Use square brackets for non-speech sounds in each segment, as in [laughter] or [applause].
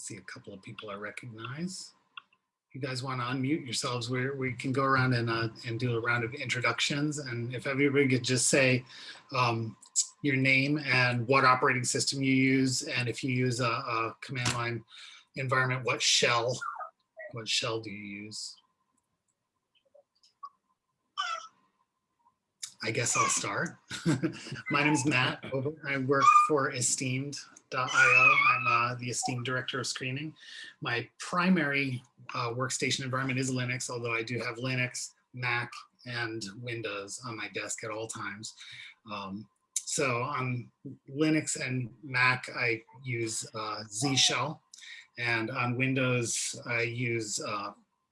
see a couple of people I recognize. You guys want to unmute yourselves, we we can go around and uh, and do a round of introductions. And if everybody could just say um, your name and what operating system you use, and if you use a, a command line environment, what shell, what shell do you use? I guess I'll start. [laughs] My name is Matt. I work for Esteemed.io. I'm uh, the Esteemed Director of Screening. My primary uh, workstation environment is Linux, although I do have Linux, Mac, and Windows on my desk at all times. Um, so on Linux and Mac, I use uh, Z Shell. And on Windows, I use, uh,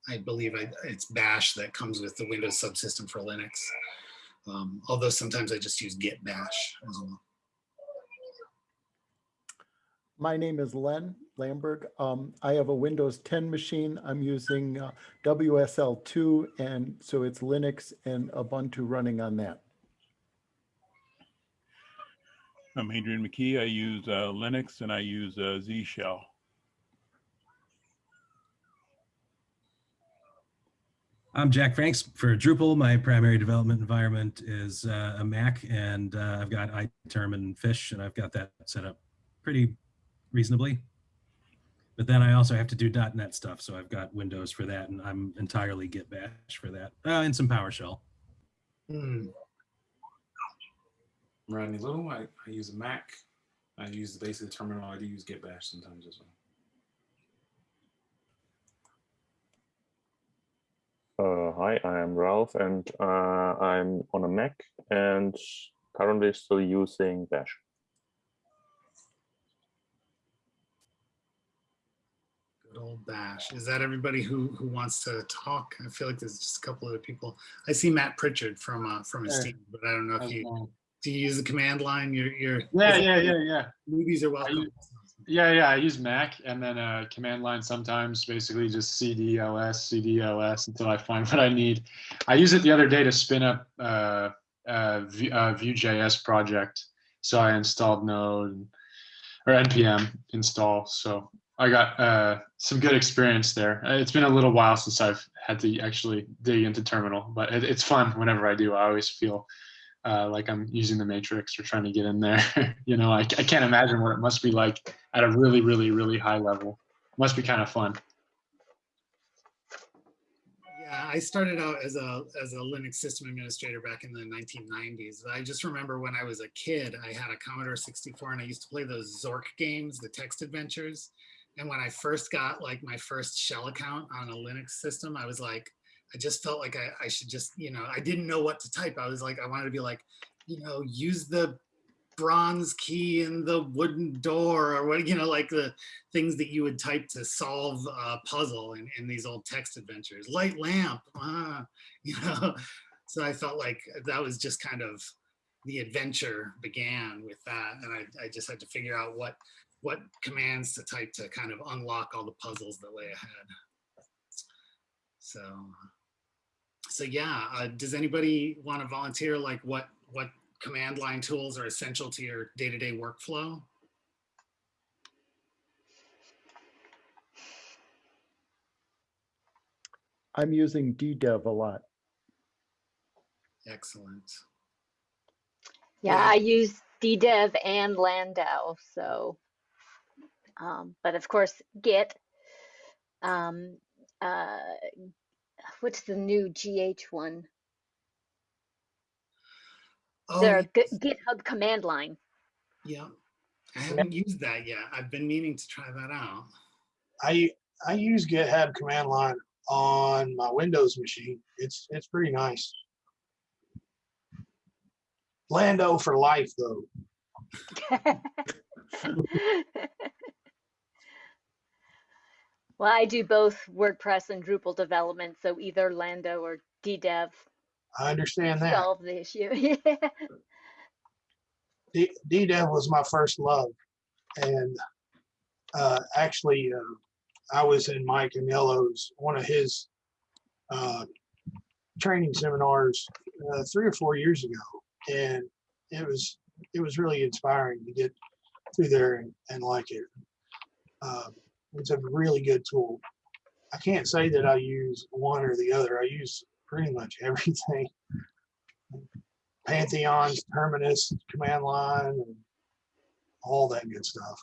I believe I, it's Bash that comes with the Windows subsystem for Linux. Um, although sometimes I just use git bash as well. My name is Len Lamberg. Um, I have a Windows 10 machine. I'm using uh, WSL2 and so it's Linux and Ubuntu running on that. I'm Adrian McKee. I use uh, Linux and I use uh, Z Shell. I'm Jack Franks for Drupal. My primary development environment is uh, a Mac, and uh, I've got iTerm and Fish, and I've got that set up pretty reasonably. But then I also have to do .NET stuff, so I've got Windows for that, and I'm entirely Git Bash for that, uh, and some PowerShell. Hmm. Rodney Little. I, I use a Mac. I use the basic terminal. I do use Git Bash sometimes as well. Uh, hi, I am Ralph and uh, I'm on a Mac and currently still using Bash. Old bash. Is that everybody who who wants to talk? I feel like there's just a couple other people. I see Matt Pritchard from uh, from Yeah. team, but I don't know if you do you use the command line. You're you're Yeah, yeah, yeah, yeah. Movies are welcome. use- Yeah, yeah. I use Mac and then uh, command line sometimes, basically just CD ls, CD ls until I find [laughs] what I need. I used it the other day to spin up uh, uh, V- uh, Vue.js project. So I installed Node and, or npm install. So I got uh, some good experience there. Uh, It's been a little while since I've had to actually dig into terminal, but it, it's fun whenever I do. I always feel uh, like I'm using the matrix or trying to get in there. [laughs] you know, I, I can't imagine what it must be like at a really, really, really high level. Must be kind of fun. Yeah, I started out as a as a Linux system administrator back in the 1990s. I just remember when I was a kid, I had a Commodore 64 and I used to play those Zork games, the text adventures. And when I first got like my first shell account on a Linux system, I was like, I just felt like I, I should just, you know, I didn't know what to type. I was like, I wanted to be like, you know, use the bronze key in the wooden door or what, you know, like the things that you would type to solve a puzzle in, in these old text adventures. Light lamp, ah, [laughs] you know. So I felt like that was just kind of the adventure began with that. And I, I just had to figure out what what commands to type to kind of unlock all the puzzles that lay ahead. So, so yeah, uh, does anybody want to volunteer like what what command line tools are essential to your day-to-day workflow? I'm using DDEV a lot. Excellent. Yeah, Yeah. I use DDEV and Lando, so. Um, but of course, Git. Um, uh, what's the new GH one? Oh, The yes. GitHub command line. Yeah, I haven't used that yet. I've been meaning to try that out. I I use GitHub command line on my Windows machine. It's it's pretty nice. Lando for life though. [laughs] [laughs] Well, I do both WordPress and Drupal development, so either Lando or DDEV I understand that. solve the issue. [laughs] D- DDEV was my first love, and uh, actually, uh, I was in Mike Anello's one of his uh, training seminars uh, three or four years ago, and it was it was really inspiring to get through there and, and like it. Uh, It's a really good tool. I can't say that I use one or the other. I use pretty much [laughs] everything. Pantheons, Terminus, command line, and all that good stuff.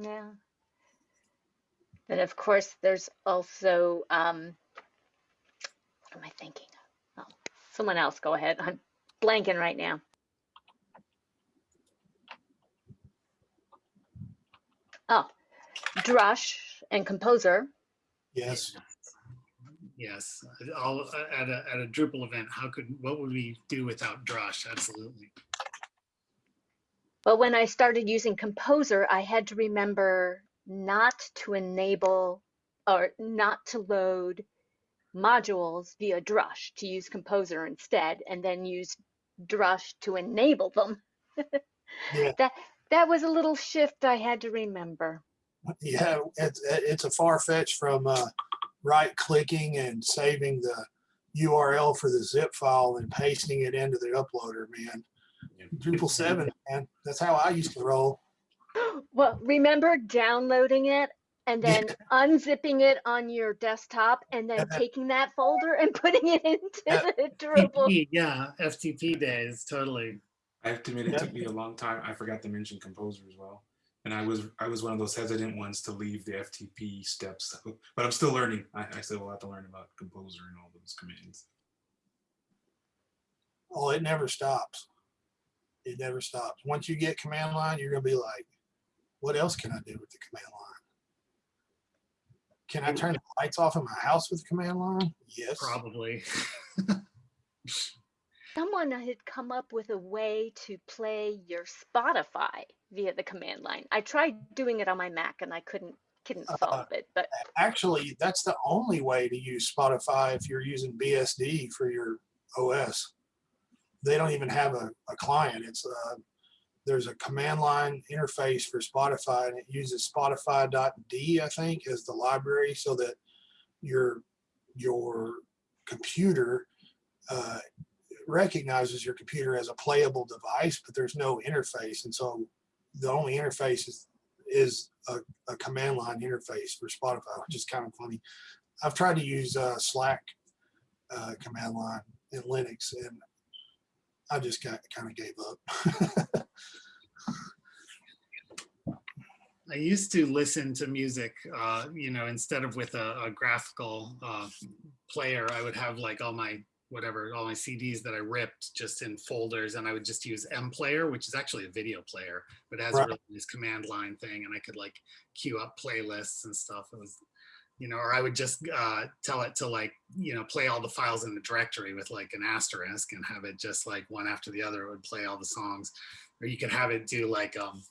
Yeah. Then of course, there's also, um, what am I thinking? Oh, someone else, go ahead. I'm blanking right now. Oh, Drush and Composer. Yes. Yes, all at a, at a Drupal event, how could, what would we do without Drush? Absolutely. But when I started using Composer, I had to remember not to enable or not to load modules via Drush to use Composer instead, and then use Drush to enable them. [laughs] Yeah. That that was a little shift I had to remember. Yeah, it's, it's a far fetch from uh, right clicking and saving the URL for the zip file and pasting it into the uploader, man. Yeah. Drupal 7, man. That's how I used to roll. [gasps] Well, remember downloading it and Yeah. then unzipping it on your desktop and then taking that folder and [laughs] putting it into Yeah. the Drupal. Yeah, FTP days, totally. I have to admit, it Yeah. took me a long time. I forgot to mention Composer as well. And I was I was one of those hesitant ones to leave the FTP steps, but I'm still learning. I, I still will have to learn about Composer and all those commands. Oh, it never stops. It never stops. Once you get command line, you're going to be like, what else can I do with the command line? Can I turn the lights off in my house with the command line? Yes. Probably. [laughs] Someone had come up with a way to play your Spotify via the command line. I tried doing it on my Mac and I couldn't couldn't Uh, it, but Actually, that's the only way to use Spotify if you're using BSD for your OS. They don't even have a, a client. It's uh there's a command line interface for Spotify and it uses Spotify.d, I think, as the library so that your your computer uh, recognizes your computer as a playable device, but there's no interface. And so the only interface is, is a, a command line interface for Spotify, which is kind of funny. I've tried to use uh, Slack uh, command line in Linux and I just got kind of gave up. [laughs] I used to listen to music, uh, you know, instead of with a, a graphical uh, player, I would have like all my whatever, all my CDs that I ripped just in folders, and I would just use MPlayer, which is actually a video player, but it has a really nice command line thing, and I could like queue up playlists and stuff. It was, you know, or I would just uh, tell it to like, you know, play all the files in the directory with like an asterisk and have it just like one after the other. It would play all the songs, or you could have it do like um,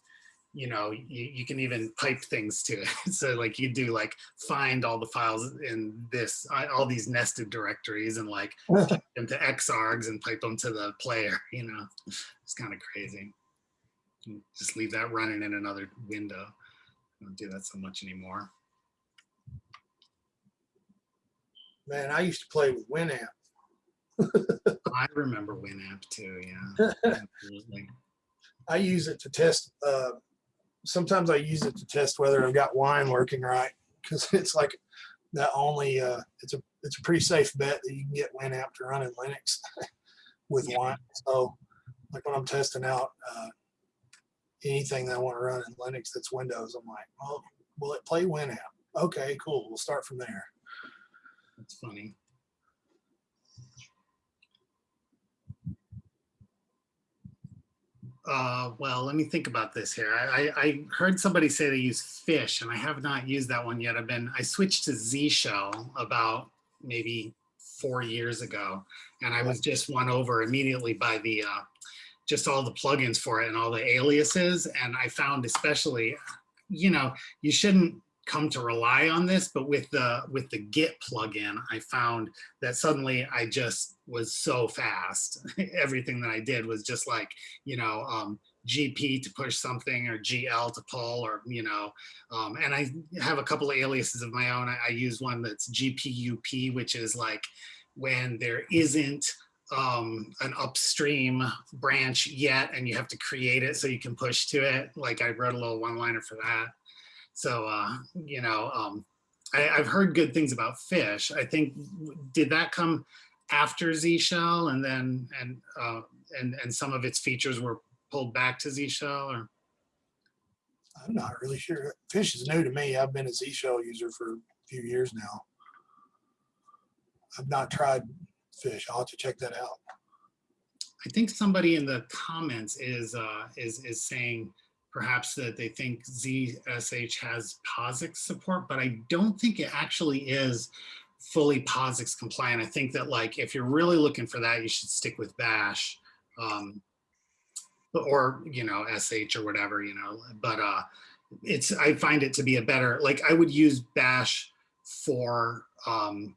you know, you, you can even pipe things to it. [laughs] So like you do like find all the files in this, uh, all these nested directories and like [laughs] pipe them to Xargs and pipe them to the player, you know, it's kind of crazy. Just leave that running in another window. I don't do that so much anymore. Man, I used to play with Winamp. [laughs] I remember Winamp too, yeah. Absolutely. I use it to test. Uh, sometimes I use it to test whether I've got wine working right because [laughs] it's like that only. Uh, it's a it's a pretty safe bet that you can get Winamp to run in Linux [laughs] with Yeah. wine. So, like when I'm testing out uh, anything that I want to run in Linux that's Windows, I'm like, well, will it play Winamp? Okay, cool. We'll start from there. That's funny. Uh, well, let me think about this here. I, I, I heard somebody say they use fish and I have not used that one yet. I've been, I switched to Z Shell about maybe four years ago. And I was just won over immediately by the, uh, just all the plugins for it and all the aliases. And I found especially, you know, you shouldn't come to rely on this, but with the with the Git plugin, I found that suddenly I just was so fast. [laughs] Everything that I did was just like, you know, um, GP to push something or GL to pull or, you know, um, and I have a couple of aliases of my own. I, I use one that's GPUP, which is like when there isn't um, an upstream branch yet and you have to create it so you can push to it. Like I wrote a little one liner for that. So, uh, you know, um, I, I've heard good things about fish. I think, did that come after Z Shell and then, and, uh, and, and some of its features were pulled back to Z Shell or? I'm not really sure. Fish is new to me. I've been a Z Shell user for a few years now. I've not tried fish. I'll have to check that out. I think somebody in the comments is, uh, is, is saying perhaps that they think ZSH has POSIX support, but I don't think it actually is fully POSIX compliant. I think that like, if you're really looking for that, you should stick with Bash. Um, or, you know, SH or whatever, you know, but, uh, it's, I find it to be a better, like I would use Bash for, um,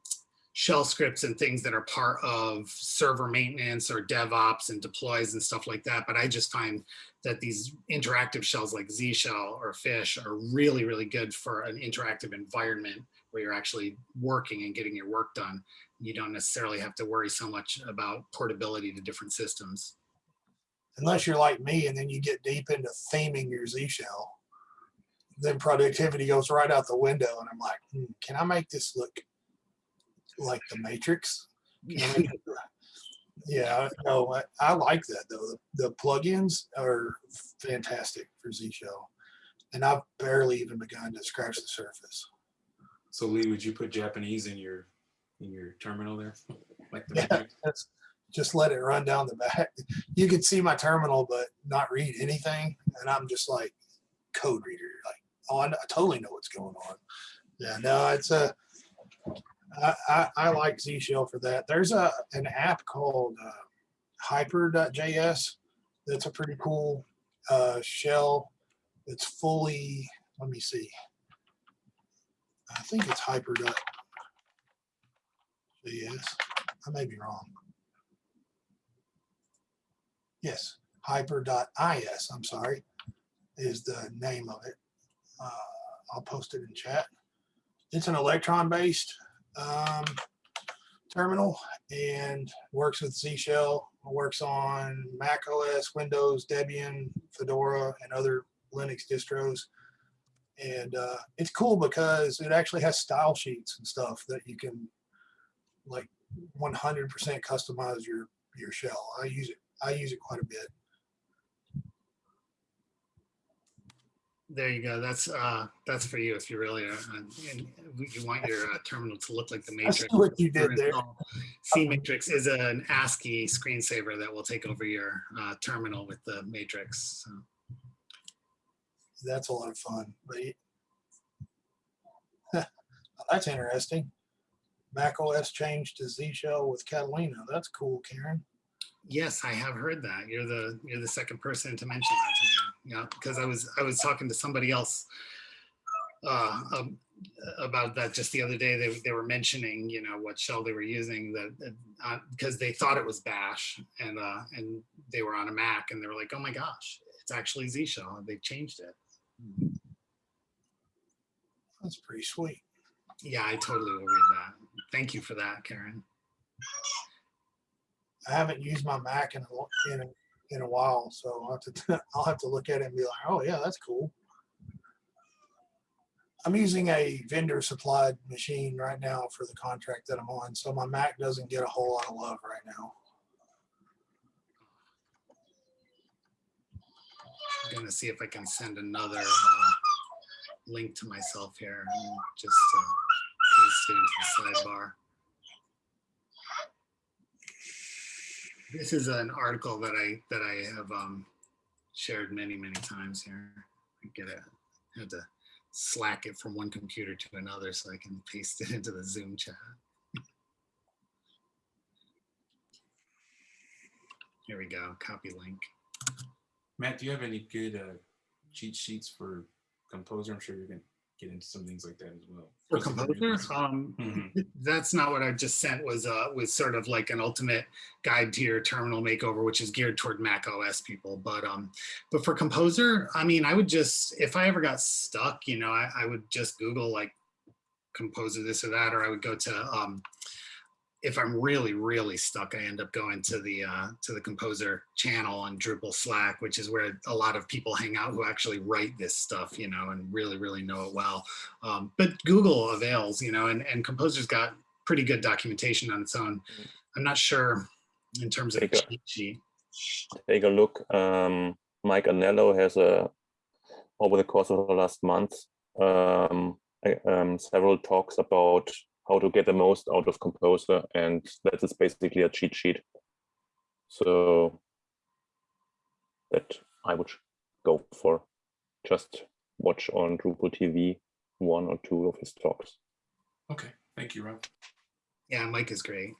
shell scripts and things that are part of server maintenance or DevOps and deploys and stuff like that. But I just find that these interactive shells like Z shell or fish are really, really good for an interactive environment where you're actually working and getting your work done. You don't necessarily have to worry so much about portability to different systems. Unless you're like me and then you get deep into theming your Z shell, then productivity goes right out the window. And I'm like, hmm, can I make this look like the Matrix? Can I make Yeah, no, I, I like that though. The, the plugins are fantastic for Z shell. And I've barely even begun to scratch the surface. So Lee, would you put Japanese in your in your terminal there? Like the Yeah, Matrix? that's, just let it run down the back. You can see my terminal, but not read anything. And I'm just like code reader, like, oh, I, I totally know what's going on. Yeah, no, it's a, I, I, like Z Shell for that. There's a, an app called uh, hyper.js. That's a pretty cool uh, shell. It's fully, let me see. I think it's hyper.js. I may be wrong. Yes, hyper.is, I'm sorry, is the name of it. Uh, I'll post it in chat. It's an Electron-based um, terminal and works with Z Shell, works on Mac OS, Windows, Debian, Fedora, and other Linux distros. And uh, it's cool because it actually has style sheets and stuff that you can like 100% customize your your shell. I use it. I use it quite a bit. There you go. That's uh, that's for you if you really are, uh, and you want your uh, terminal to look like the I see matrix. what you did there. CMatrix is an ASCII screensaver that will take over your uh, terminal with the matrix. So. That's a lot of fun. right? [laughs] that's interesting. Mac OS changed to Z Shell with Catalina. That's cool, Karen. Yes, I have heard that. You're the you're the second person to mention that. Yeah, because I was I was talking to somebody else uh, um, about that just the other day. They they were mentioning you know what shell they were using that uh, because they thought it was Bash and uh, and they were on a Mac and they were like, oh my gosh, it's actually Z shell. They changed it. That's pretty sweet. Yeah, I totally will read that. Thank you for that, Karen. I haven't used my Mac in a, in a, in a while, so I'll have to [laughs] I'll have to look at it and be like, oh yeah, that's cool. I'm using a vendor supplied machine right now for the contract that I'm on, so my Mac doesn't get a whole lot of love right now. I'm gonna see if I can send another uh, link to myself here and just uh, paste it into the sidebar. This is an article that I that I have um, shared many many times here. I get it. Had to slack it from one computer to another so I can paste it into the Zoom chat. Here we go. Copy link. Matt, do you have any good uh, cheat sheets for Composer? I'm sure you're gonna get into some things like that as well. For Especially Composer, um, Mhm. that's not what I just sent was uh was sort of like an ultimate guide to your terminal makeover, which is geared toward Mac OS people. But um, but for Composer, I mean, I would just if I ever got stuck, you know, I, I would just Google like Composer this or that, or I would go to um if I'm really, really stuck, I end up going to the uh, to the composer channel on Drupal Slack, which is where a lot of people hang out who actually write this stuff, you know, and really, really know it well. Um, but Google avails, you know, and, and composer's got pretty good documentation on its own. I'm not sure in terms of Take a- cheat sheet. take a look. Um, Mike Anello has a over the course of the last month um, um, several talks about how to get the most out of Composer, and that is basically a cheat sheet. So that I would go for. Just watch on Drupal TV one or two of his talks. Okay, thank you, Rob. Yeah, Mike is great.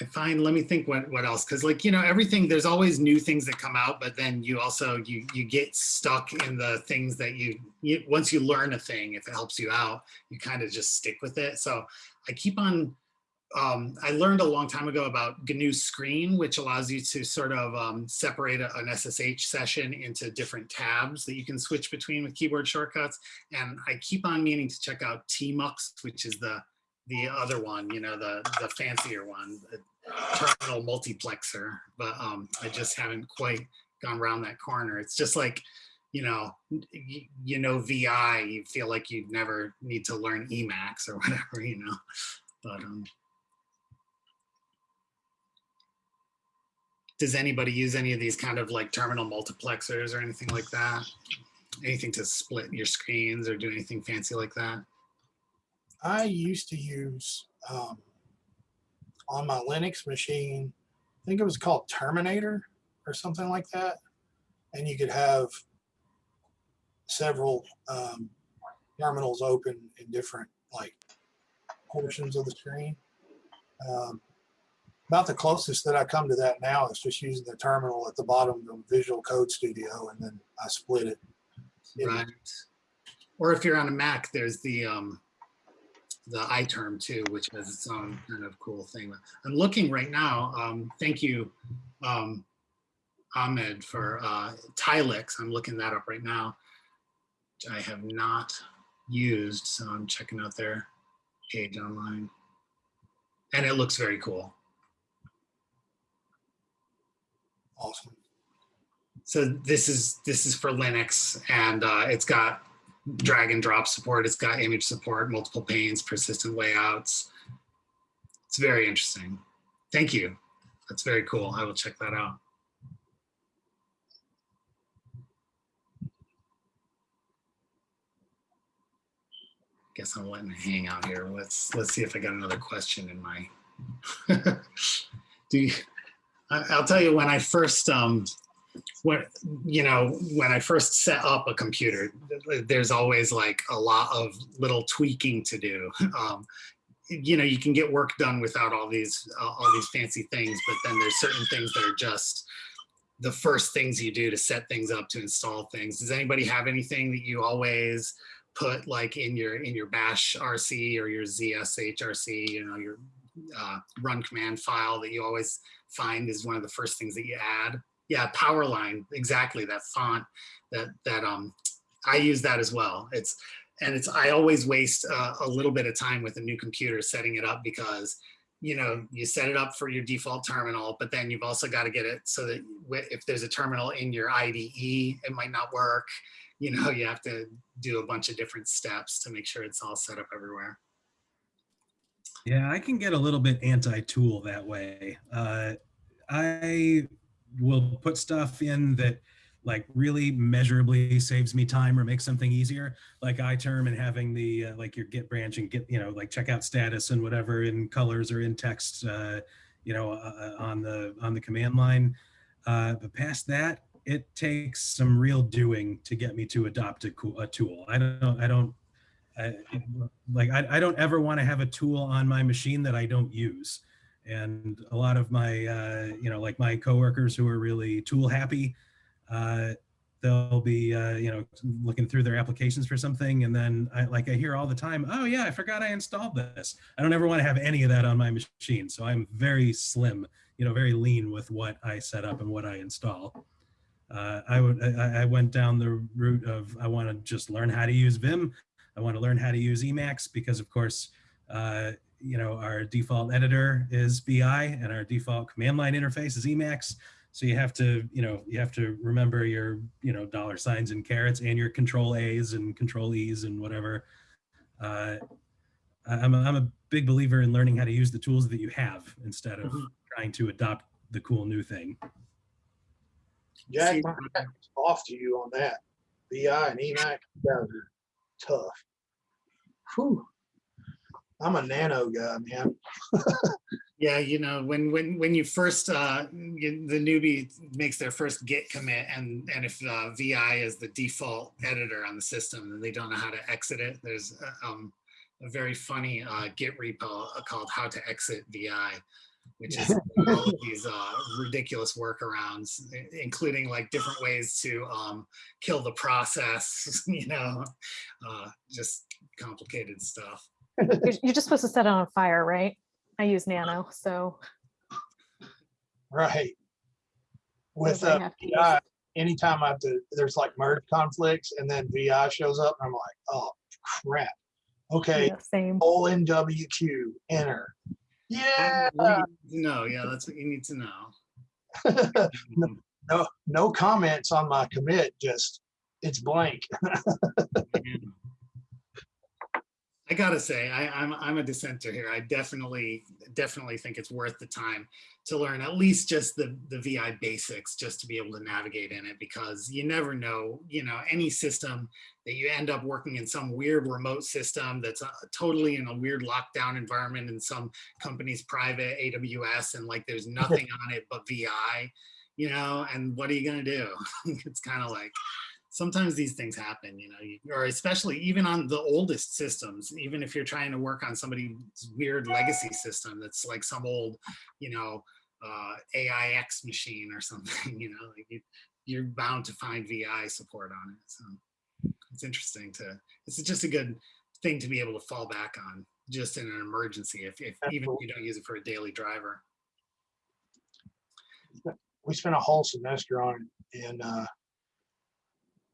I find, let me think what, what else, because like, you know, everything, there's always new things that come out, but then you also, you, you get stuck in the things that you, you, once you learn a thing, if it helps you out, you kind of just stick with it. So I keep on, um, I learned a long time ago about GNU Screen, which allows you to sort of um, separate a- an SSH session into different tabs that you can switch between with keyboard shortcuts. And I keep on meaning to check out TMUX, which is the the other one, you know, the the fancier one, the terminal multiplexer. But um, I just haven't quite gone around that corner. It's just like, you know, you, know, VI, you feel like you'd never need to learn Emacs or [laughs] whatever, you know. But um, does anybody use any of these kind of like terminal multiplexers or anything like that? Anything to split your screens or do anything fancy like that? I used to use um, on my Linux machine, I think it was called Terminator or something like that. And you could have several um, terminals open in different like portions of the screen. Um, about the closest that I come to that now is just using the terminal at the bottom of Visual Code Studio, and then I split it. Right. Or if you're on a Mac, there's the um, the iTerm2, which has its own kind of cool thing. I'm looking right now. Um, thank you, um, Ahmed, for uh, Tilix. I'm looking that up right now. Which I have not used, so I'm checking out their page online, and it looks very cool. Awesome. So this is this is for Linux, and uh, it's got drag and drop support. It's got image support, multiple panes, persistent layouts. It's very interesting. Thank you. That's very cool. I will check that out. Guess I'm letting it hang out here. Let's let's see if I got another question in my. [laughs] Do you, I'll tell you when I first um, when you know when i first set up a computer there's always like a lot of little tweaking to do. Um, you know you can get work done without all these uh, all these fancy things but then there's certain things that are just the first things you do to set things up to install things. Does anybody have anything that you always put like in your in your bash rc or your zshrc you know your uh, run command file that you always find is one of the first things that you add yeah powerline exactly that font that that um i use that as well. It's and it's i always waste uh, a little bit of time with a new computer setting it up because you know you set it up for your default terminal but then you've also got to get it so that if there's a terminal in your ide it might not work. You know you have to do a bunch of different steps to make sure it's all set up everywhere. Yeah, I can get a little bit anti-tool that way. Uh, I will put stuff in that like really measurably saves me time or makes something easier, like iTerm and having the uh, like your Git branch and get you know, like checkout status and whatever in colors or in text, uh, you know, uh, on the on the command line. Uh, but past that, it takes some real doing to get me to adopt a, a tool. I don't, I don't, I, like I, I don't ever want to have a tool on my machine that I don't use. And a lot of my, uh, you know, like my coworkers who are really tool happy, uh, they'll be, uh, you know, looking through their applications for something. And then I like, I hear all the time, oh yeah, I forgot I installed this. I don't ever want to have any of that on my machine. So I'm very slim, you know, very lean with what I set up and what I install. Uh, I would I, I went down the route of I want to just learn how to use Vim. I want to learn how to use Emacs because of course uh, you know our default editor is VI and our default command line interface is Emacs. So you have to you know you have to remember your you know dollar signs and carrots and your control A's and control E's and whatever. Uh, I- I'm a, I'm a big believer in learning how to use the tools that you have instead of Mhm. trying to adopt the cool new thing. Jack, See- my hat's off to you on that. VI and Emacs, guys are tough. Whew. I'm a nano guy, man. [laughs] Yeah, you know, when when when you first uh you- the newbie makes their first git commit and and if uh, VI is the default editor on the system and they don't know how to exit it, there's uh, um a very funny uh git repo called how to exit VI, which is [laughs] all of these uh ridiculous workarounds, including like different ways to um kill the process, [laughs] you know, uh just complicated stuff. You're, you're just supposed to set it on fire, right? I use Nano, so Right. With Everybody uh, have to use VI, anytime I have to, there's like merge conflicts and then VI shows up, and I'm like, oh crap. Okay, yeah, same. O N W Q, enter. Yeah. No, yeah, that's what you need to know. [laughs] no, no comments on my commit, just it's blank. [laughs] I gotta say, I, I'm I'm a dissenter here. I definitely definitely think it's worth the time to learn at least just the the VI basics, just to be able to navigate in it, because you never know. You know, any system that you end up working in some weird remote system that's uh, totally in a weird lockdown environment in some company's private AWS, and like there's [laughs] nothing on it but VI. You know, and what are you gonna do? [laughs] it's kind of like sometimes these things happen, you know, you- or especially even on the oldest systems, even if you're trying to work on somebody's weird legacy system that's like some old, you know, uh, AIX machine or [laughs] something, you know, like you, you're bound to find VI support on it. So it's interesting to, it's just a good thing to be able to fall back on just in an emergency, if, if even if you don't use it for a daily driver. we spent a whole semester on it and uh,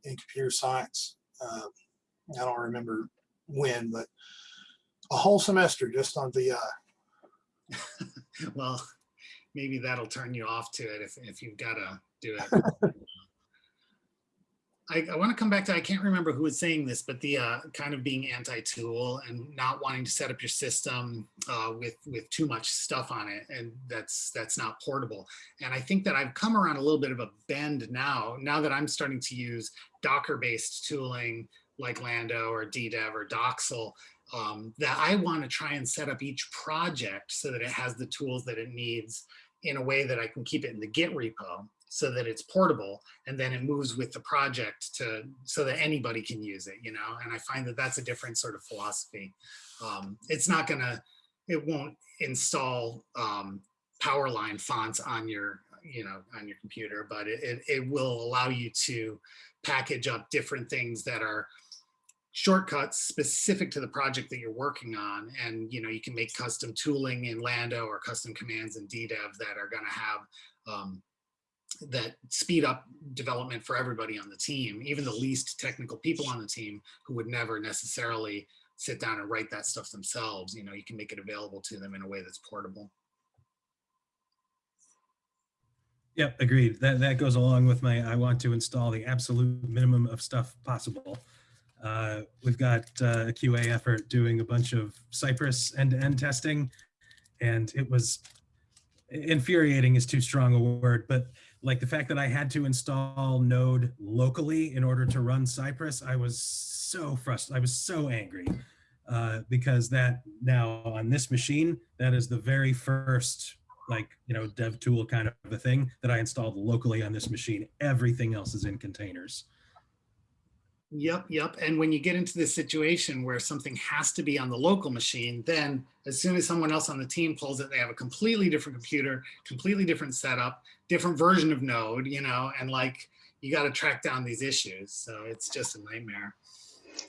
in computer science. Uh, I don't remember when, but a whole semester just on VI. [laughs] well, maybe that'll turn you off to it if, if you've got to do it. [laughs] I, I want to come back to, I can't remember who was saying this, but the uh, kind of being anti-tool and not wanting to set up your system uh, with, with too much stuff on it. And that's, that's not portable. And I think that I've come around a little bit of a bend now, now that I'm starting to use Docker-based tooling like Lando or DDEV or Docksal, um, that I want to try and set up each project so that it has the tools that it needs in a way that I can keep it in the Git repo so that it's portable and then it moves with the project to so that anybody can use it, you know, and I find that that's a different sort of philosophy. Um, it's not gonna, it won't install um, Powerline fonts on your, you know, on your computer, but it, it, it will allow you to package up different things that are shortcuts specific to the project that you're working on. And, you know, you can make custom tooling in Lando or custom commands in DDEV that are gonna have um, that speed up development for everybody on the team, even the least technical people on the team who would never necessarily sit down and write that stuff themselves. You know, you can make it available to them in a way that's portable. Yep, agreed. That that goes along with my I want to install the absolute minimum of stuff possible. Uh, we've got uh, a QA effort doing a bunch of Cypress end-to-end testing, and it was infuriating is too strong a word, but like the fact that I had to install Node locally in order to run Cypress, I was so frustrated. I was so angry uh, because that now on this machine, that is the very first like, you know, dev tool kind of a thing that I installed locally on this machine. Everything else is in containers. Yep, yep. And when you get into this situation where something has to be on the local machine, then as soon as someone else on the team pulls it, they have a completely different computer, completely different setup, different version of Node, you know, and like you got to track down these issues. So it's just a nightmare.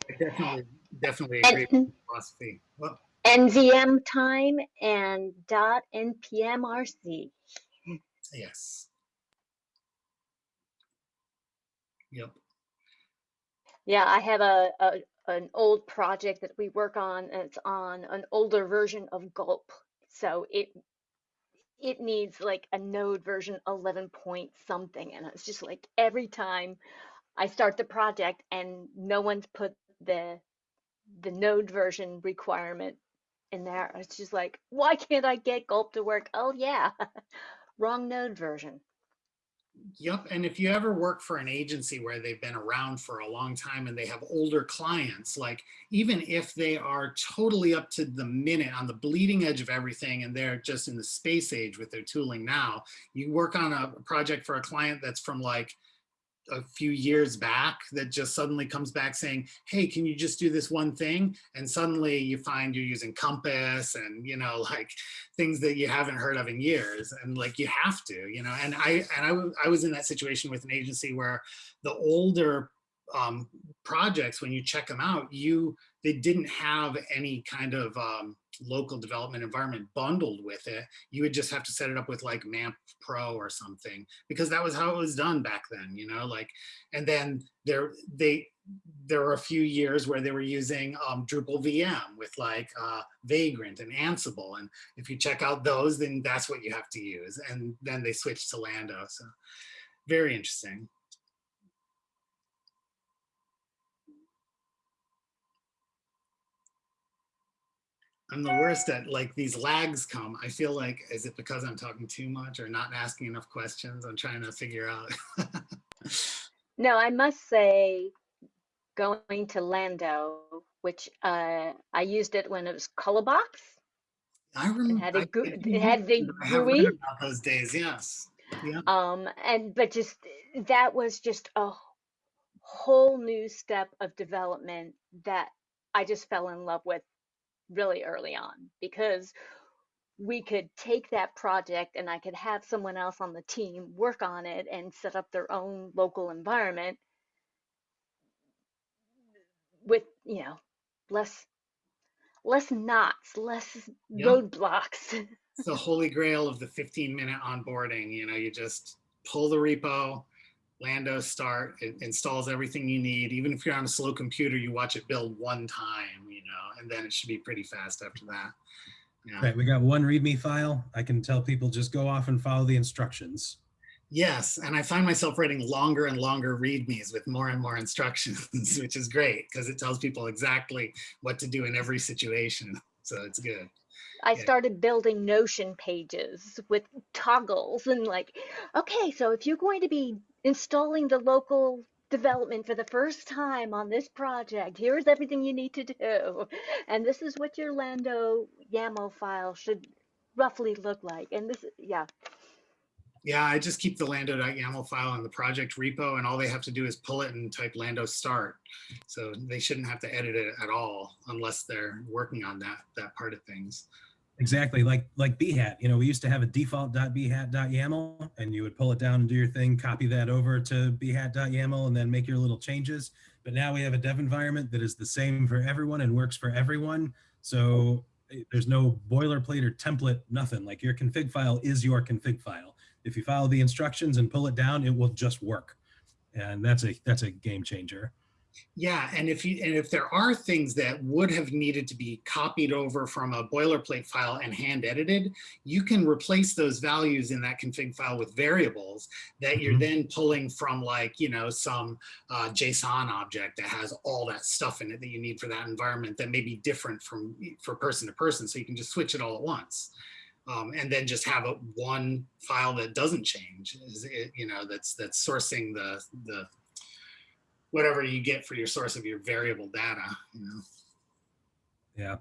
I definitely, definitely agree with And the philosophy. Well, NVM time and dot NPMRC. yes. Yep. Yeah, I have a, a an old project that we work on, and it's on an older version of Gulp. So it it needs like a node version 11 point something, and it's just like every time I start the project and no one's put the the node version requirement in there. It's just like, why can't I get Gulp to work? Oh yeah, [laughs] wrong node version. Yep. And if you ever work for an agency where they've been around for a long time and they have older clients, like even if they are totally up to the minute on the bleeding edge of everything and they're just in the space age with their tooling now, you work on a project for a client that's from like a few years back that just suddenly comes back saying, hey, can you just do this one thing? And suddenly you find you're using Compass and, you know, [laughs] like things that you haven't heard of in years. And like you have to, you know, and I, and I, I was in that situation with an agency where the older um, projects, when you check them out, you, they didn't have any kind of um, local development environment bundled with it. You would just have to set it up with like MAMP Pro or something because that was how it was done back then, you know, like, and then there, they, there were a few years where they were using um, Drupal VM with like uh, Vagrant and Ansible. And if you check out those, then that's what you have to use. And then they switched to Lando. So very interesting. I'm the worst at like these lags come. I feel like, is it because I'm talking too much or not asking enough questions? I'm trying to figure out. [laughs] No, I must say, going to Lando, which uh, I used it when it was Kalabox. I remember. had a I- goo- I it had the GUI. about Those days, yes. Yeah. Um, and but just that was just a whole new step of development that I just fell in love with really early on because we could take that project and I could have someone else on the team work on it and set up their own local environment with, you know, less less knots, less Yeah. roadblocks. [laughs] It's the holy grail of the 15 minute onboarding. You know, you just pull the repo, Lando start, it installs everything you need. Even if you're on a slow computer, you watch it build one time, and then it should be pretty fast after that. Yeah. Right, we got one README file. I can tell people just go off and follow the instructions. Yes, and I find myself writing longer and longer readmes with more and more instructions, [laughs] which is great because it tells people exactly what to do in every situation. So it's good. I Yeah. started building Notion pages with toggles and like, okay, so if you're going to be installing the local development for the first time on this project, here's everything you need to do. And this is what your Lando YAML file should roughly look like. And this, yeah, Yeah, I just keep the lando.yaml file in the project repo and all they have to do is pull it and type lando start. So they shouldn't have to edit it at all unless they're working on that, that part of things. Exactly, like like Behat. You know, we used to have a default.behat.yaml, and you would pull it down and do your thing, copy that over to behat.yaml, and then make your little changes. But now we have a dev environment that is the same for everyone and works for everyone. So eh, there's no boilerplate or template, nothing. Like your config file is your config file. If you follow the instructions and pull it down, it will just work. And that's a that's a game changer. Yeah, and if you and if there are things that would have needed to be copied over from a boilerplate file and hand edited, you can replace those values in that config file with variables that you're Mhm. then pulling from like, you know, some uh, JSON object that has all that stuff in it that you need for that environment that may be different from for person to person. So you can just switch it all at once. Um, and then just have a one file that doesn't change, is it, you know, that's that's sourcing the the whatever you get for your source of your variable data. You know? Yeah.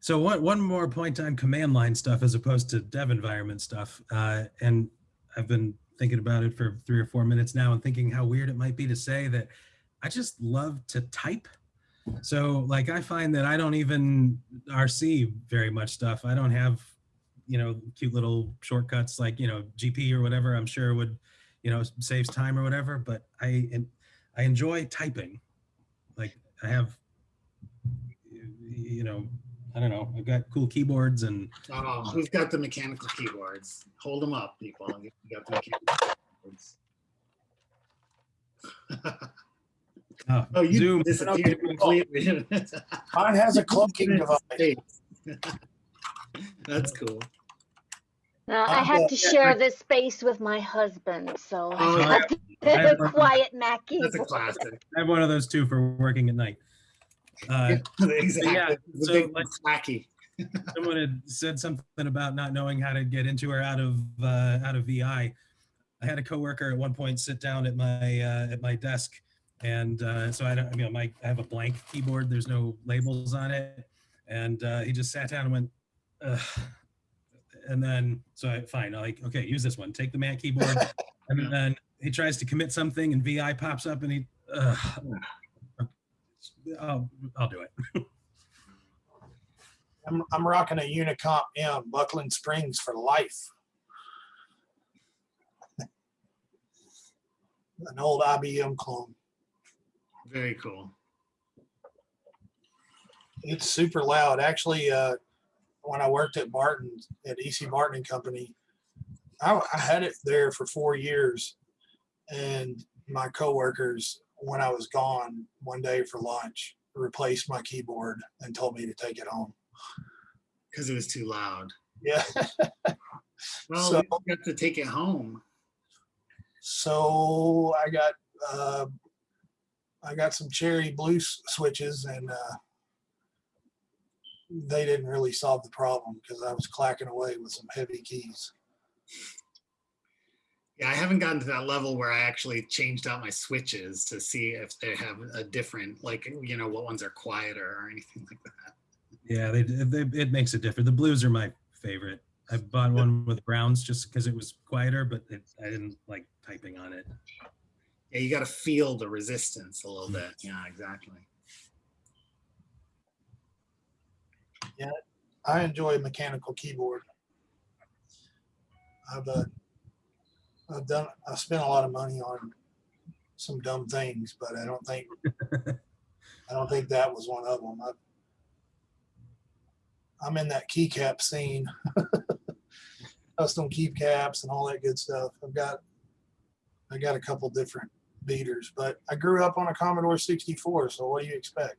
So one one more point on command line stuff as opposed to dev environment stuff, uh, and I've been thinking about it for three or four minutes now and thinking how weird it might be to say that I just love to type. So like I find that I don't even RC very much stuff. I don't have, you know, cute little shortcuts like you know GP or whatever. I'm sure would, you know, saves time or whatever. But I I enjoy typing. Like I have you know, I don't know. I've got cool keyboards and Oh, who's got the mechanical keyboards? Hold them up, people. You got the mechanical keyboards. Oh, [laughs] Oh, you Zoom. disappeared completely. Mine has a cloaking [laughs] device. That's cool. Now, I Uh, had to share this space with my husband, so Oh, I have I have a [laughs] one- quiet Mac That's a classic. I have one of those too for working at night. Uh, [laughs] exactly. It's a so big like- wacky. [laughs] someone had said something about not knowing how to get into or out of uh, out of VI. I had a coworker at one point sit down at my uh, at my desk, and uh, so I don't. You know, my I have a blank keyboard. There's no labels on it, and uh, he just sat down and went. Ugh. And then, so I fine, I'm like, okay, use this one. Take the Mac keyboard, [laughs] and then he tries to commit something, and VI pops up, and he, ugh. I'll, I'll do it. [laughs] I'm, I'm rocking a Unicomp M, buckling springs for life. [laughs] An old IBM clone. Very cool. It's super loud. Actually, uh, when I worked at Barton, at EC Martin and Company, I, I had it there for four years. And my coworkers, when I was gone one day for lunch, replaced my keyboard and told me to take it home. Because it was too loud. Yeah. [laughs] Well, So- you got to take it home. So I got uh, I got some cherry blue switches and uh, they didn't really solve the problem because I was clacking away with some heavy keys. Yeah, I haven't gotten to that level where I actually changed out my switches to see if they have a different, like, you know, what ones are quieter or anything like that. Yeah, they, they it makes it different. The blues are my favorite. I bought one with browns just because it was quieter, but it, I didn't like typing on it. Yeah, you got to feel the resistance a little bit. Yeah, exactly. I enjoy a mechanical keyboard. I've uh, I've done I spent a lot of money on some dumb things, but I don't think [laughs] I don't think that was one of them. I, I'm in that keycap scene, [laughs] custom keycaps and all that good stuff. I've got I got a couple different beaters, but I grew up on a Commodore 64. So what do you expect?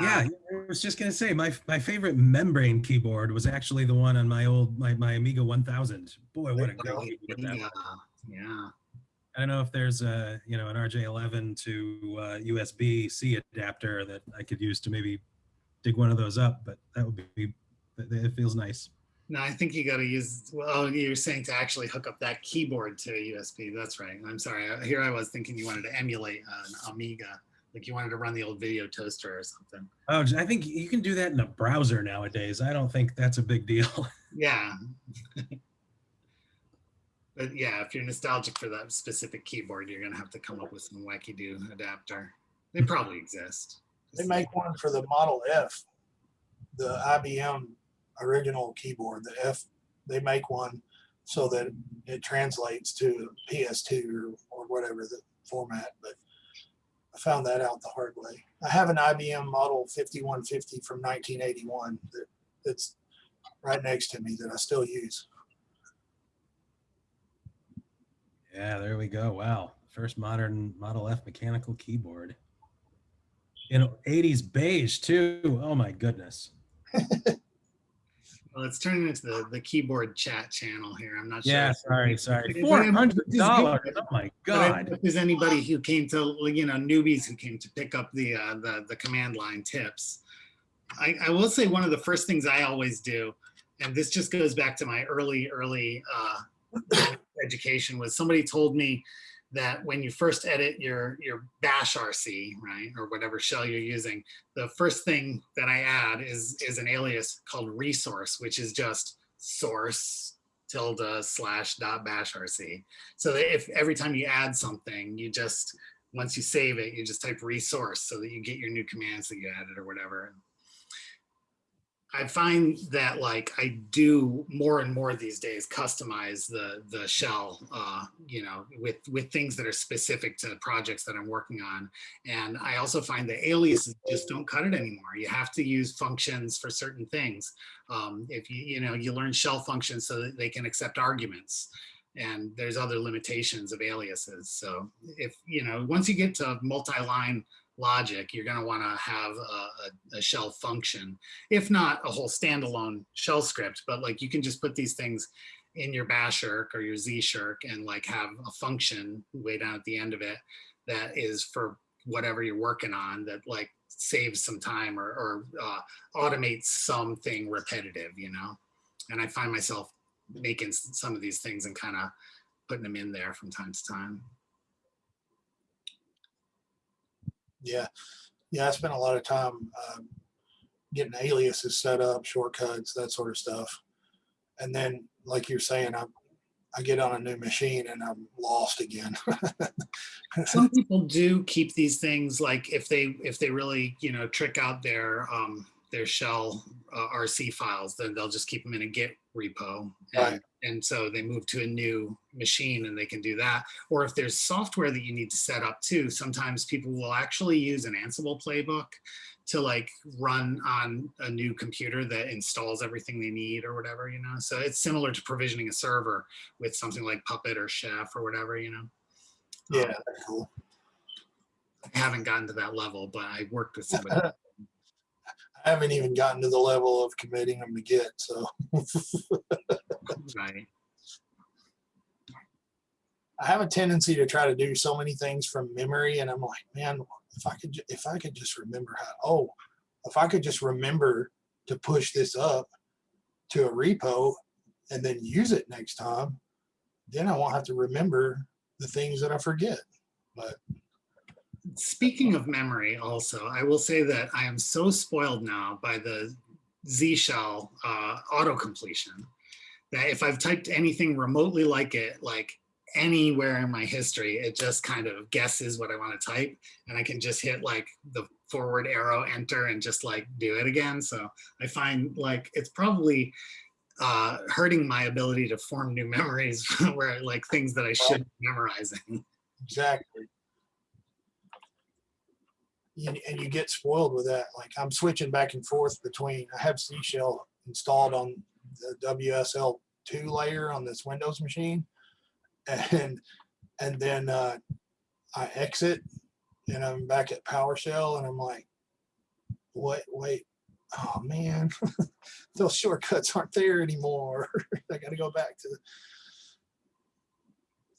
Yeah, I was just gonna say my my favorite membrane keyboard was actually the one on my old my my Amiga 1000. Boy, what a great keyboard that yeah, yeah. I don't know if there's a you know an RJ11 to uh, USB C adapter that I could use to maybe dig one of those up, but that would be it it feels nice. No, I think you got to use, well, you're saying to actually hook up that keyboard to a USB. That's right. I'm sorry. Here I was thinking you wanted to emulate an Amiga, like you wanted to run the old video toaster or something. Oh, I think you can do that in a browser nowadays. I don't think that's a big deal. [laughs] Yeah. But yeah, if you're nostalgic for that specific keyboard, you're gonna have to come up with some wacky do adapter. They hmm. probably exist. They make one for the Model F, the IBM original keyboard, the F, they make one so that it translates to PS2 or, or whatever the format, but I found that out the hard way. I have an IBM Model 5150 from 1981 that, that's right next to me that I still use. Yeah, there we go. Wow. First modern Model F mechanical keyboard. In 80s beige too. Oh my goodness. [laughs] Well, it's turning into the, the keyboard chat channel here. I'm not sure. Yeah, sorry, sorry. Four hundred dollars. Oh my But I don't god. if there's anybody who came to, you know, newbies who came to pick up the, uh, the, the command line tips. I, I will say one of the first things I always do, and this just goes back to my early, early uh, [coughs] education, was somebody told me that when you first edit your your bash RC, right, or whatever shell you're using, the first thing that I add is is an alias called resource, which is just source tilde slash dot bash RC. So that if every time you add something, you just once you save it, you just type resource so that you get your new commands that you added or whatever. I find that like I do more and more these days customize the the shell, uh, you know, with with things that are specific to projects that I'm working on. And I also find the aliases just don't cut it anymore. You have to use functions for certain things. Um, if you you know you learn shell functions so that they can accept arguments. and there's other limitations of aliases. So if, you know, once you get to multi-line logic, you're gonna wanna have a, a- a shell function, if not a whole standalone shell script, but like you can just put these things in your bashrc or your zshrc and like have a function way down at the end of it that is for whatever you're working on that like saves some time or, or uh, automates something repetitive, you know? And I find myself making some of these things and kind of putting them in there from time to time. Yeah, yeah, I spent a lot of time um, getting aliases set up, shortcuts, that sort of stuff. And then, like you're saying, I I get on a new machine and I'm lost again. [laughs] Some people do keep these things like if they if they really you know trick out their um their shell uh, RC files, then they'll just keep them in a Git repo. And, Right. and so they move to a new machine and they can do that. Or if there's software that you need to set up too, sometimes people will actually use an Ansible playbook to like run on a new computer that installs everything they need or whatever, you know? So it's similar to provisioning a server with something like Puppet or Chef or whatever, you know? yeah, that's cool. I haven't gotten to that level, but I worked with somebody. [laughs] I haven't even gotten to the level of committing them to Git. So right. I have a tendency to try to do so many things from memory, and I'm like, man, if I could, if I could just remember how. Oh, if I could just remember to push this up to a repo and then use it next time, then I won't have to remember the things that I forget. But Speaking of memory, also, I will say that I am so spoiled now by the Z shell uh, auto completion that if I've typed anything remotely like it, like anywhere in my history, it just kind of guesses what I want to type, and I can just hit like the forward arrow, enter, and just like do it again. So I find like it's probably uh, hurting my ability to form new [laughs] memories where like things that I should be memorizing. exactly. And you get spoiled with that. Like I'm switching back and forth between, I have C shell installed on the WSL two layer on this Windows machine. And, and then uh, I exit and I'm back at PowerShell and I'm like, wait, wait, oh man, [laughs] those shortcuts aren't there anymore. [laughs] I gotta go back to,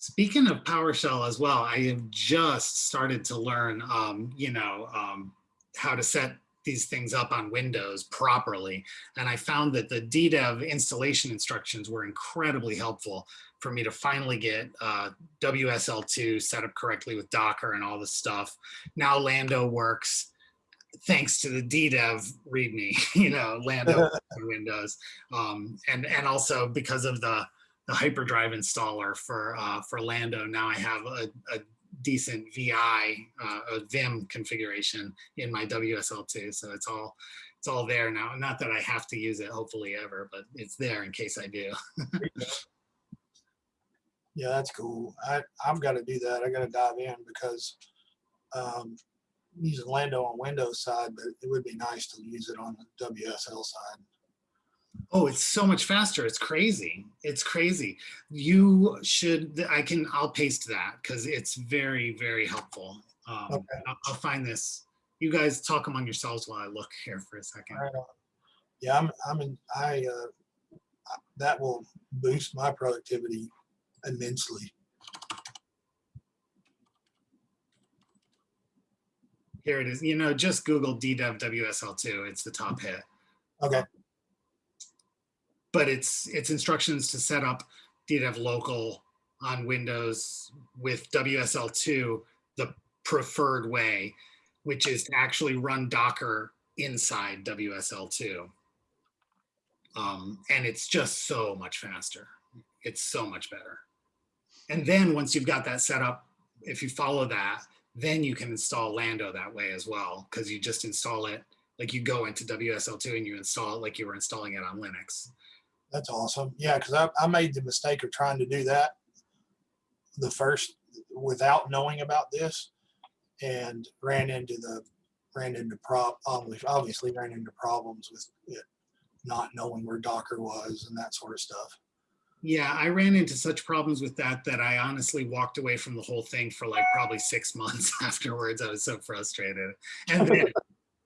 Speaking of PowerShell as well, I have just started to learn, um, you know, um, how to set these things up on Windows properly. And I found that the DDEV installation instructions were incredibly helpful for me to finally get uh, WSL2 set up correctly with Docker and all this stuff. Now Lando works thanks to the DDEV README, [laughs] you know, Lando [laughs] on Windows. Um, and, and also because of the, the hyperdrive installer for uh, for Lando. Now I have a, a decent VI, uh, a Vim configuration in my WSL2, so it's all it's all there now. Not that I have to use it, hopefully ever, but it's there in case I do. [laughs] yeah, that's cool. I, I've got to do that. I got to dive in because um, using Lando on Windows side, but it would be nice to use it on the WSL side. Oh, it's so much faster. It's crazy. It's crazy. You should, I can, I'll paste that because it's very, very helpful. Um, Okay. I'll, I'll find this. You guys talk among yourselves while I look here for a second. Right on. Yeah, I'm, I'm in, I, uh, that will boost my productivity immensely. Here it is. You know, just Google DDEV WSL2. It's the top hit. Okay. But it's it's instructions to set up DDEV local on Windows with WSL2 the preferred way, which is to actually run Docker inside WSL2. Um, and it's just so much faster. It's so much better. And then once you've got that set up, if you follow that, then you can install Lando that way as well, because you just install it, like you go into WSL2 and you install it like you were installing it on Linux. That's awesome. Yeah, because I, I made the mistake of trying to do that the first without knowing about this and ran into the ran into obviously, obviously ran into problems with it not knowing where Docker was and that sort of stuff. Yeah, I ran into such problems with that that I honestly walked away from the whole thing for like probably six months [laughs] afterwards. I was so frustrated. And then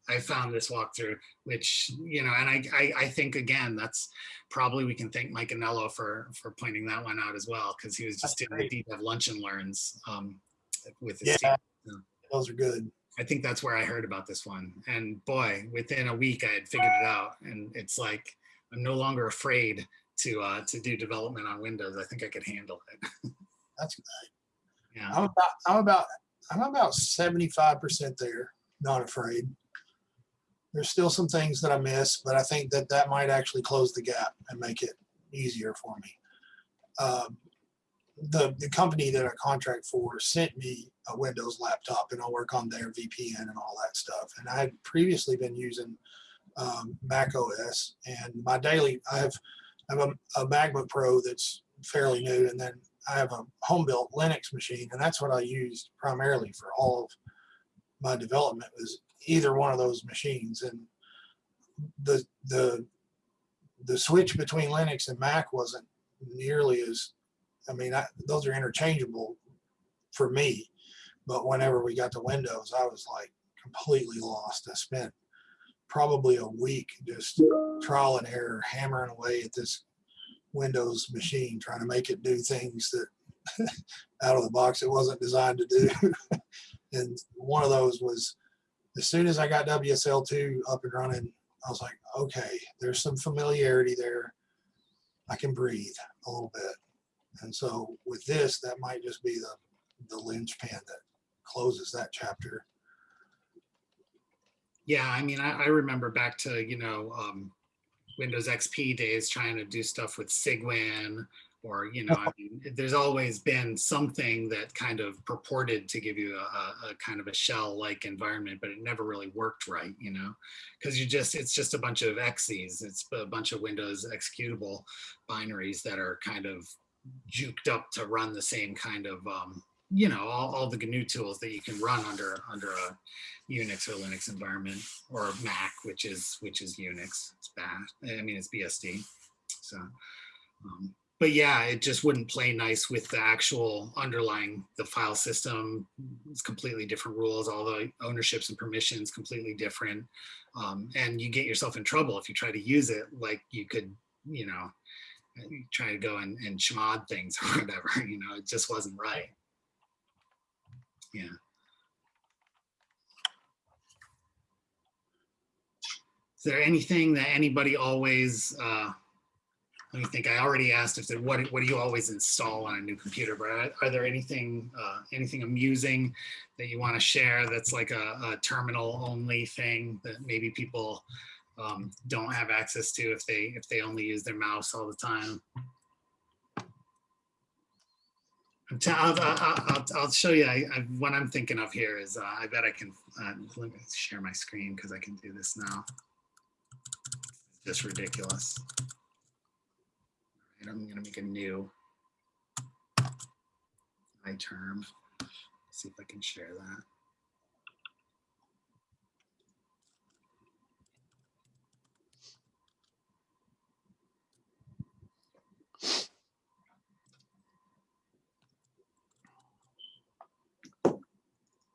I found this walkthrough, which, you know, and I, I, I think again, that's probably we can thank Mike Anello for, for pointing that one out as well, because he was just That's doing the deep dive lunch and learns um, with his Yeah, team. those are good. I think that's where I heard about this one. And boy, within a week, I had figured it out. And it's like, I'm no longer afraid to uh, to do development on Windows. I think I could handle it. [laughs] That's good. Yeah. I'm about, I'm about, I'm about seventy-five percent there, not afraid. There's still some things that I miss, but I think that that might actually close the gap and make it easier for me. Um, The, the company that I contract for sent me a Windows laptop and I'll work on their VPN and all that stuff. And I had previously been using um, Mac OS and my daily, I have, I have a, a MacBook Pro that's fairly new and then I have a home built Linux machine, and that's what I used primarily for all of my development was either one of those machines. And the the the switch between Linux and Mac wasn't nearly as I mean, I, those are interchangeable for me. But whenever we got to Windows, I was like completely lost. I spent probably a week just trial and error, hammering away at this Windows machine, trying to make it do things that [laughs] out of the box it wasn't designed to do. [laughs] and one of those was as soon as I got WSL2 up and running, I was like, okay, there's some familiarity there. I can breathe a little bit. And so with this, that might just be the, the linchpin that closes that chapter. Yeah, I mean, I, I remember back to, you know, um, Windows XP days trying to do stuff with Cygwin or, you know, I mean, there's always been something that kind of purported to give you a, a, kind of a shell-like environment, but it never really worked right, you know, because you just, it's just a bunch of exes. It's a bunch of Windows executable binaries that are kind of juked up to run the same kind of, um, you know, all, all the GNU tools that you can run under under a Unix or Linux environment or Mac, which is which is Unix. It's bad. I mean, it's BSD. So, um, but yeah, it just wouldn't play nice with the actual underlying the file system. It's completely different rules. All the ownerships and permissions completely different, um, and you get yourself in trouble if you try to use it. Like you could, you know, try to go and, and chmod things [laughs] or whatever. You know, it just wasn't right. Yeah. Is there anything that anybody always, uh, let me think, I already asked if there, what, what do you always install on a new computer, but are, are there anything, uh, anything amusing that you want to share that's like a, a terminal only thing that maybe people um, don't have access to if they, if they only use their mouse all the time? I'll, I'll, I'll, I'll show you. I, I, what I'm thinking of here is uh, I bet I can uh, let me share my screen because I can do this now. Just ridiculous. Right, I'm going to make a new iTerm. See if I can share that.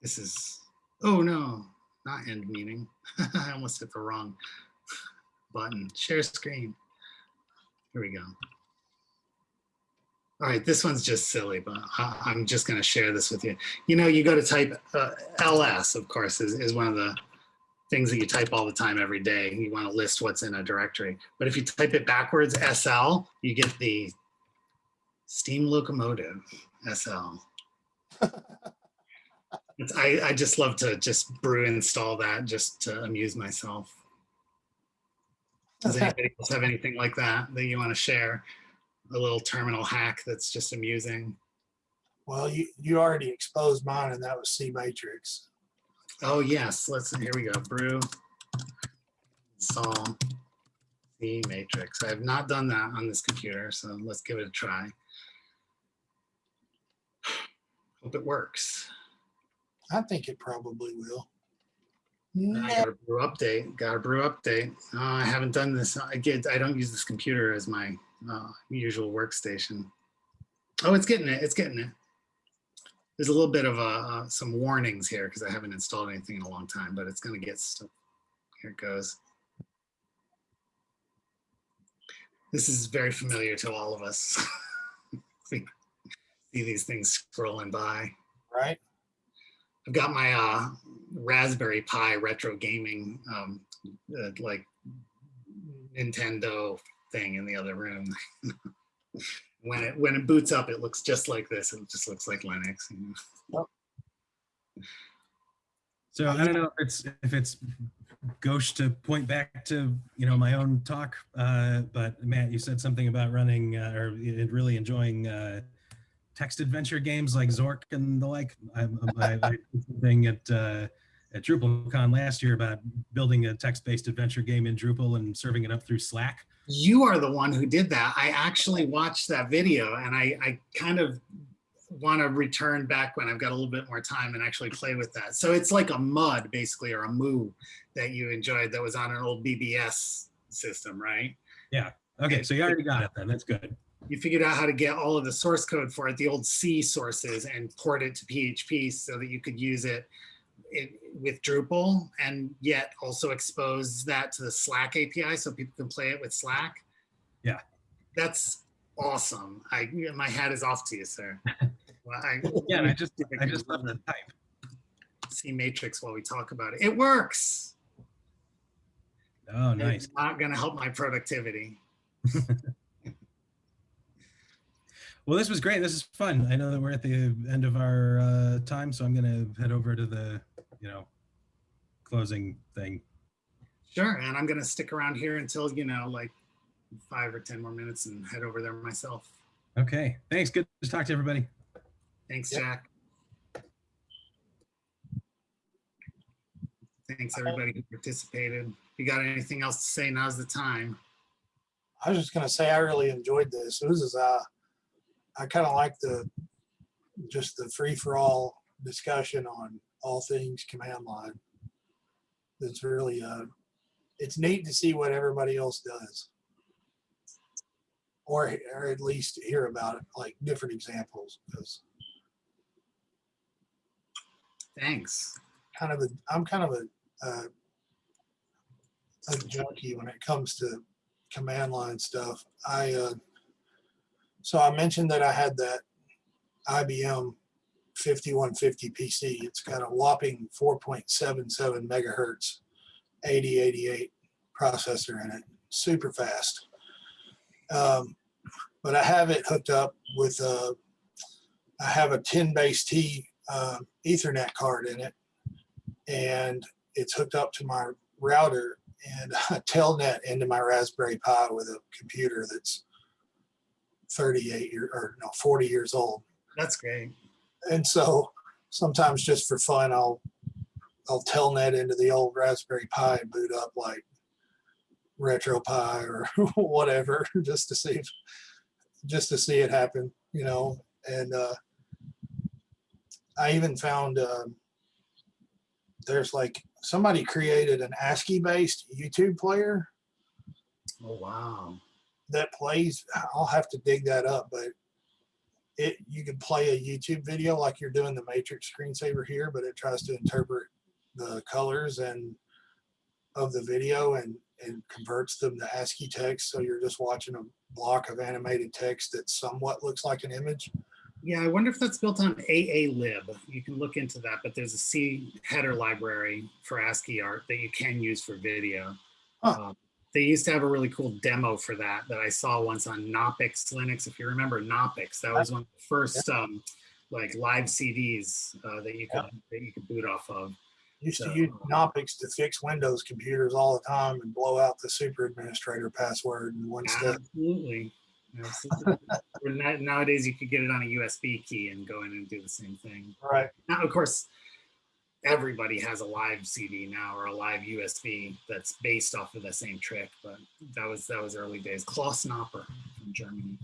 This is, oh no, not end meeting. [laughs] I almost hit the wrong button. Share screen. Here we go. All right, this one's just silly, but I, I'm just going to share this with you. You know, you go to type uh, ls, of course, is, is one of the things that you type all the time every day. You want to list what's in a directory. But if you type it backwards, sl, you get the steam locomotive, sl. [laughs] I, I just love to just brew install that just to amuse myself. Does anybody else have anything like that that you want to share? A little terminal hack that's just amusing. Well, you, you already exposed mine and that was CMatrix. Oh yes, let's, here we go, brew. Install CMatrix. I have not done that on this computer, so let's give it a try. Hope it works. I think it probably will. I got a brew update, got a brew update. Oh, I haven't done this. I get, I don't use this computer as my uh, usual workstation. Oh, it's getting it. It's getting it. There's a little bit of uh, uh, some warnings here because I haven't installed anything in a long time, but it's going to get stuff. Here it goes. This is very familiar to all of us. [laughs] See these things scrolling by. Right? I've got my uh, Raspberry Pi retro gaming, um, uh, like Nintendo thing in the other room. [laughs] when it when it boots up, it looks just like this. It just looks like Linux. you know. So I don't know if it's if it's gauche to point back to you know my own talk, uh, but Matt, you said something about running uh, or really enjoying uh, text adventure games like Zork and the like. I, I, I did something at uh, at DrupalCon last year about building a text-based adventure game in Drupal and serving it up through Slack. You are the one who did that. I actually watched that video, and I I kind of want to return back when I've got a little bit more time and actually play with that. So it's like a mud basically or a moo that you enjoyed that was on an old BBS system, right? Yeah. Okay, so you already got it then. That's good. you figured out how to get all of the source code for it, the old C sources, and port it to PHP so that you could use it in, with Drupal, and yet also expose that to the Slack API so people can play it with Slack. Yeah. that's awesome. I my hat is off to you, sir. [laughs] Well, I, Yeah, I just I just love the type. CMatrix while we talk about it. It works. Oh, nice. It's not going to help my productivity. [laughs] Well, this was great. This is fun. I know that we're at the end of our uh, time, so I'm going to head over to the, you know, closing thing. Sure, and I'm going to stick around here until you know, like five or ten more minutes, and head over there myself. Okay. Thanks. Good to talk to everybody. Thanks, Yep. Jack. Thanks, everybody who participated. If you got anything else to say, now's the time. I was just gonna say, I really enjoyed this. This is, uh, I kind of like the, just the free-for-all discussion on all things command line. It's really, uh, it's neat to see what everybody else does. Or, or at least hear about it, like different examples, because Thanks. kind of a, I'm kind of a, uh, a junkie when it comes to command line stuff. I, uh, so I mentioned that I had that IBM 5150 PC. It's got a whopping 4.77 megahertz 8088 processor in it, super fast. Um, but I have it hooked up with a, I have a 10 base T uh, Ethernet card in it, and it's hooked up to my router and [laughs] a telnet into my Raspberry Pi with a computer that's 38 year or no 40 years old. That's great. And so sometimes just for fun, I'll I'll telnet into the old Raspberry Pi and boot up like RetroPie or [laughs] whatever, just to see if, just to see it happen, you know. And uh, I even found um, there's like somebody created an ASCII based YouTube player Oh, wow. that plays. I'll have to dig that up, but it you can play a YouTube video like you're doing the Matrix screensaver here, but it tries to interpret the colors and of the video and and converts them to ASCII text. So you're just watching a block of animated text that somewhat looks like an image. Yeah, I wonder if that's built on AALib. You can look into that, but there's a C header library for ASCII art that you can use for video. Huh. Um, they used to have a really cool demo for that that I saw once on Knoppix Linux. If you remember Knoppix, that was one of the first um, like live CDs uh, that you could that you could boot off of. Used to use Knoppix to fix Windows computers all the time and blow out the super administrator password in one step. Absolutely. Absolutely. [laughs] Or na- Nowadays, you could get it on a USB key and go in and do the same thing. Right. Now, of course, everybody has a live CD now or a live USB that's based off of the same trick, but that was that was early days. Klaus Knopper from Germany.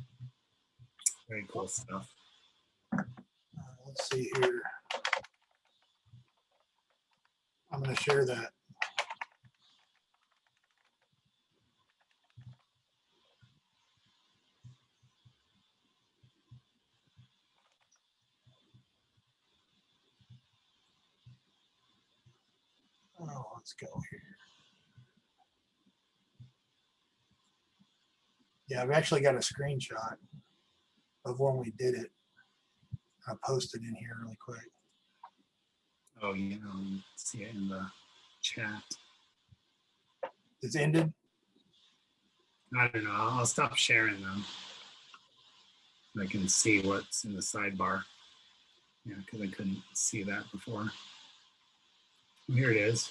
Very cool stuff. Uh, Let's see here. I'm going to share that. Oh, let's go here. Yeah, I've actually got a screenshot of when we did it. I posted it in here really quick. Oh, you know, see it in the chat. It's ended. I don't know. I'll stop sharing them. I can see what's in the sidebar. Yeah, because I couldn't see that before. Here it is.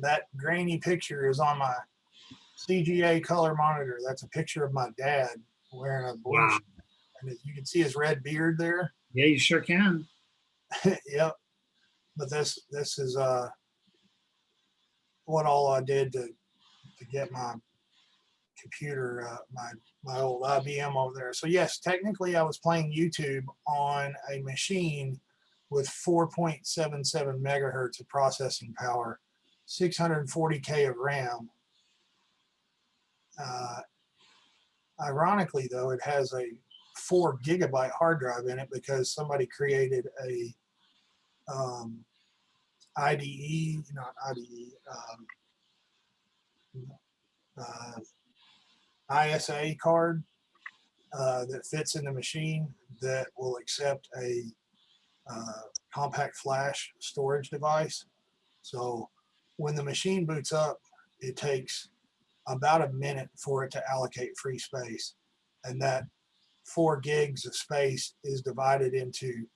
That grainy picture is on my CGA color monitor. That's a picture of my dad wearing a blue. Wow. shirt. And you can see his red beard there. [laughs] Yeah, you sure can. yep. But this this is uh what all I did to to get my computer uh, my my old IBM over there. So yes, technically I was playing YouTube on a machine with 4.77 megahertz of processing power, 640k of RAM. Uh, ironically, though, it has a four gigabyte hard drive in it because somebody created a um, IDE, not IDE, um, uh, ISA card uh, that fits in the machine that will accept a uh, compact flash storage device. So when the machine boots up, it takes about a minute for it to allocate free space. And that four gigs of space is divided into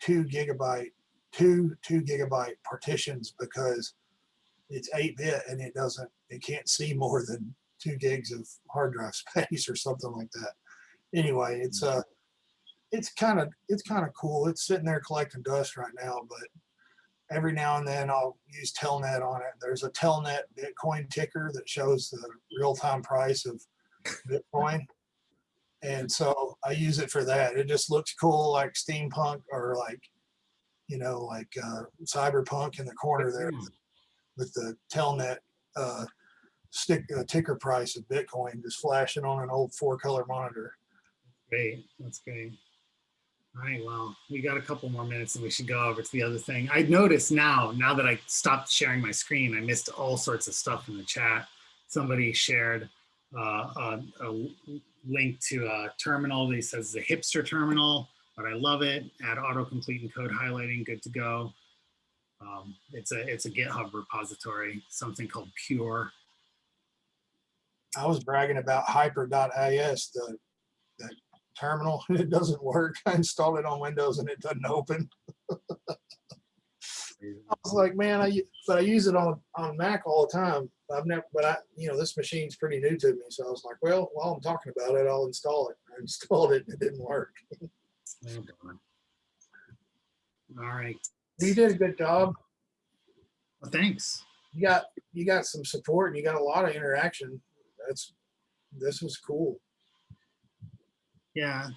two gigabyte, two two gigabyte partitions because it's eight bit and it doesn't, it can't see more than two gigs of hard drive [laughs] space or something like that. Anyway, it's uh it's kind of it's kind of cool. It's sitting there collecting dust right now, but every now and then I'll use Telnet on it. There's a Telnet Bitcoin ticker that shows the real-time price of Bitcoin. And so I use it for that. It just looks cool like steampunk or like, you know, like uh, cyberpunk in the corner there with the Telnet uh, stick uh, ticker price of Bitcoin just flashing on an old four color monitor. Great. That's great. All right. Well, we got a couple more minutes and we should go over to the other thing. I noticed now, now that I stopped sharing my screen, I missed all sorts of stuff in the chat. Somebody shared uh, a, a link to a terminal that he says is a hipster terminal, but I love it. Add autocomplete and code highlighting, good to go. Um, it's a it's a GitHub repository, something called Pure. I was bragging about hyper.is, the that terminal, [laughs] and it doesn't work. [laughs] I installed it on Windows and it doesn't open. I was like, man, I but I use it on on Mac all the time. I've never, but I, you know, this machine's pretty new to me, so I was like, well, while I'm talking about it, I'll install it. I [laughs] installed it, and it didn't work. Oh, darn. All right. You did a good job. Well, thanks. You got you got some support, and you got a lot of interaction. That's this was cool. Yeah,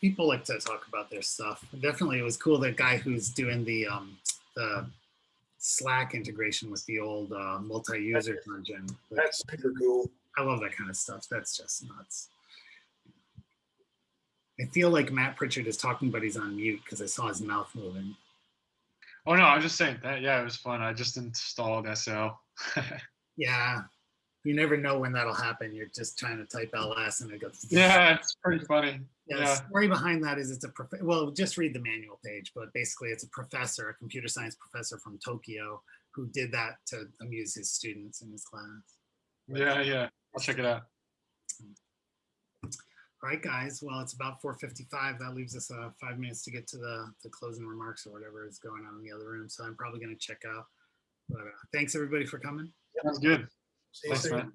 people like to talk about their stuff. Definitely, it was cool. That guy who's doing the um, the Slack integration with the old uh, multi-user engine. Like, That's super cool. I love that kind of stuff. That's just nuts. I feel like Matt Pritchard is talking, but he's on mute because I saw his mouth moving. Oh no, I'm just saying that. Yeah, it was fun. I just installed SL. [laughs] Yeah, you never know when that'll happen. You're just trying to type LS and it goes. [laughs] yeah, it's pretty funny. Yeah, the story behind that is it's a prof- well, just read the manual page, but basically it's a professor, a computer science professor from Tokyo, who did that to amuse his students in his class. Yeah, yeah. I'll check it out. All right, guys. Well, it's about 4:55. That leaves us uh, five minutes to get to the the closing remarks or whatever is going on in the other room. So I'm probably going to check out. But uh, thanks everybody for coming. Sounds good. See you Thanks, soon. man.